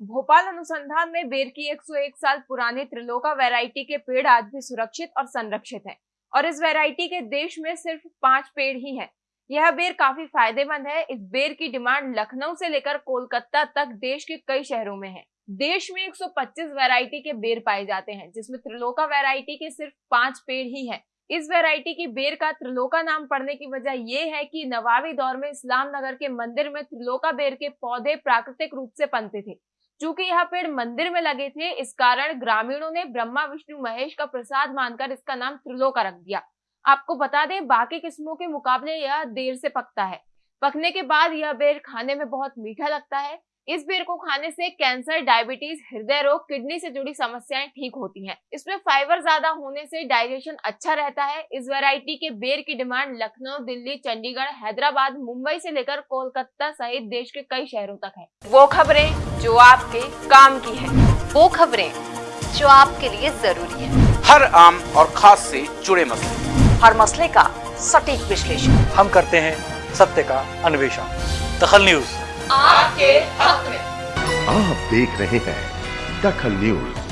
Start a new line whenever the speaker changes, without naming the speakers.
भोपाल अनुसंधान में बेर की 101 साल पुरानी त्रिलोका वैरायटी के पेड़ आज भी सुरक्षित और संरक्षित हैं और इस वैरायटी के देश में सिर्फ़ पाँच पेड़ ही हैं। यह बेर काफ़ी फ़ायदेमंद है इस बेर की डिमांड लखनऊ से लेकर कोलकाता तक देश के कई शहरों में है देश में 125 वैरायटी के बेर पाए जाते हैं, जिसमें त्रिलोका वैरायटी के सिर्फ़ पाँच पेड़ ही हैं। इस वैरायटी की बेर का त्रिलोका नाम पड़ने की वजह यह है कि नवाबी दौर में इस्लाम नगर के मंदिर में त्रिलोका बेर के पौधे प्राकृतिक रूप से पनते थे चूँकि यह पेड़ मंदिर में लगे थे, इस कारण ग्रामीणों ने ब्रह्मा, विष्णु, महेश का प्रसाद मानकर इसका नाम त्रिलोका रख दिया। आपको बता दें, बाकी किस्मों के मुकाबले यह देर से पकता है। पकने के बाद यह बेर खाने में बहुत मीठा लगता है। इस बेर को खाने से कैंसर डायबिटीज़ हृदय रोग किडनी से जुड़ी समस्याएँ ठीक होती हैं। इसमें फाइबर ज़्यादा होने से डाइजेशन अच्छा रहता है। इस वैरायटी के बेर की डिमांड लखनऊ दिल्ली चंडीगढ़ हैदराबाद मुंबई से लेकर कोलकाता सहित देश के कई शहरों तक है। वो खबरें जो आपके काम की है।
वो खबरें जो आपके लिए ज़रूरी है।
हर आम और खास से जुड़े मसले।
हर मसले का सटीक विश्लेषण।
हम करते हैं सत्य का अन्वेषण। दखल न्यूज़।
आपके हक में।
आप देख रहे हैं दखल न्यूज़।